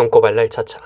똥꼬발랄 차차